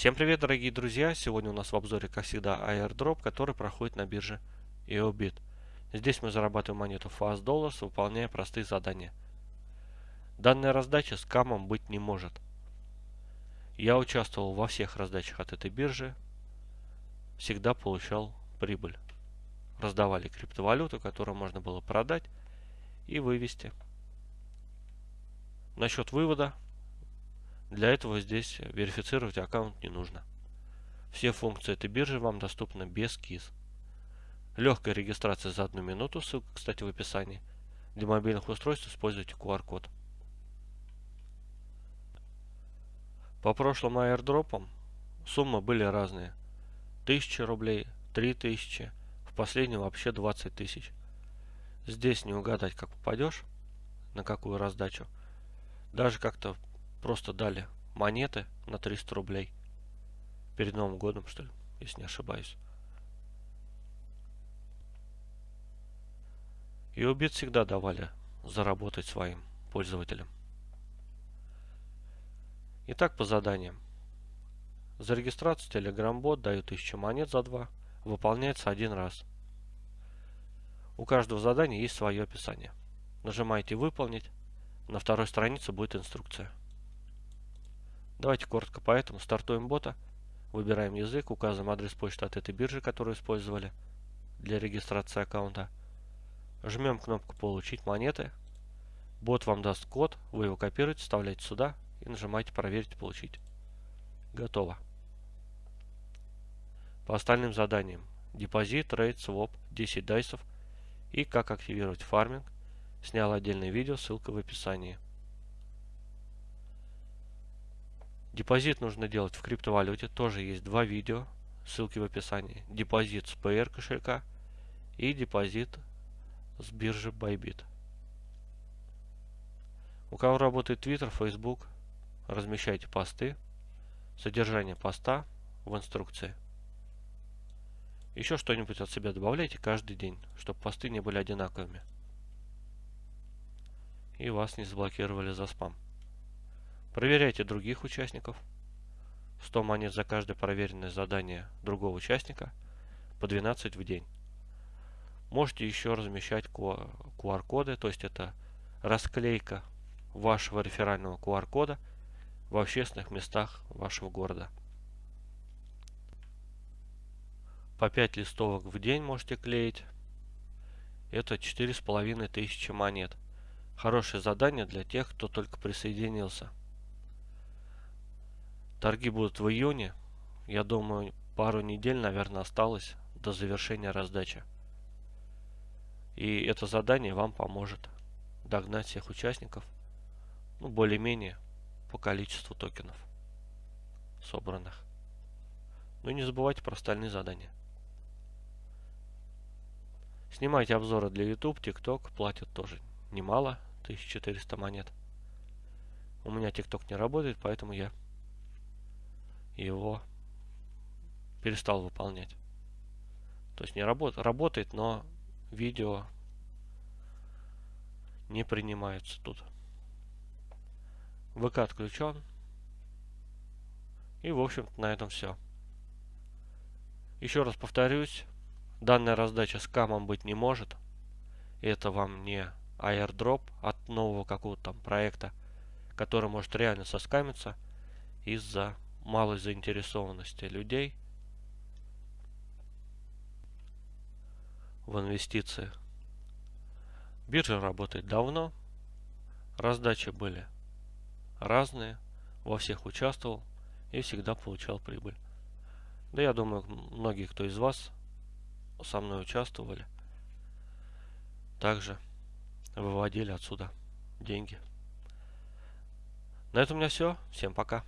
Всем привет, дорогие друзья! Сегодня у нас в обзоре, как всегда, airdrop, который проходит на бирже EOBIT. Здесь мы зарабатываем монету Fast Dollars, выполняя простые задания. Данная раздача с камом быть не может. Я участвовал во всех раздачах от этой биржи, всегда получал прибыль. Раздавали криптовалюту, которую можно было продать и вывести. Насчет вывода для этого здесь верифицировать аккаунт не нужно. Все функции этой биржи вам доступны без КИС. Легкая регистрация за одну минуту, ссылка, кстати, в описании. Для мобильных устройств используйте QR-код. По прошлым аирдропам суммы были разные. 1000 рублей, 3000, в последнем вообще 20 тысяч. Здесь не угадать, как попадешь, на какую раздачу. Даже как-то просто дали монеты на 300 рублей. Перед Новым годом, что ли, если не ошибаюсь. И убит всегда давали заработать своим пользователям. Итак, по заданиям. За регистрацию Telegram-бот дают 1000 монет за 2. Выполняется один раз. У каждого задания есть свое описание. Нажимаете «Выполнить». На второй странице будет инструкция. Давайте коротко по этому. Стартуем бота. Выбираем язык, указываем адрес почты от этой биржи, которую использовали для регистрации аккаунта. Жмем кнопку «Получить монеты». Бот вам даст код, вы его копируете, вставляете сюда и нажимаете «Проверить, получить». Готово. По остальным заданиям. Депозит, trade, своп, 10 дайсов и как активировать фарминг. Снял отдельное видео, ссылка в описании. Депозит нужно делать в криптовалюте. Тоже есть два видео. Ссылки в описании. Депозит с PR кошелька и депозит с биржи Bybit. У кого работает Twitter, Facebook, размещайте посты. Содержание поста в инструкции. Еще что-нибудь от себя добавляйте каждый день, чтобы посты не были одинаковыми. И вас не заблокировали за спам. Проверяйте других участников. 100 монет за каждое проверенное задание другого участника, по 12 в день. Можете еще размещать QR-коды, то есть это расклейка вашего реферального QR-кода в общественных местах вашего города. По 5 листовок в день можете клеить. Это 4500 монет. Хорошее задание для тех, кто только присоединился. Торги будут в июне. Я думаю, пару недель, наверное, осталось до завершения раздачи. И это задание вам поможет догнать всех участников, ну, более-менее по количеству токенов собранных. Ну и не забывайте про остальные задания. Снимайте обзоры для YouTube, TikTok, платят тоже немало, 1400 монет. У меня TikTok не работает, поэтому я его перестал выполнять. То есть не работает, работает, но видео не принимается тут. ВК отключен. И в общем-то на этом все. Еще раз повторюсь, данная раздача с камом быть не может. Это вам не airdrop от нового какого-то там проекта, который может реально соскамиться из-за малой заинтересованности людей в инвестиции. Биржа работает давно, раздачи были разные, во всех участвовал и всегда получал прибыль. Да я думаю, многие, кто из вас со мной участвовали, также выводили отсюда деньги. На этом у меня все. Всем пока.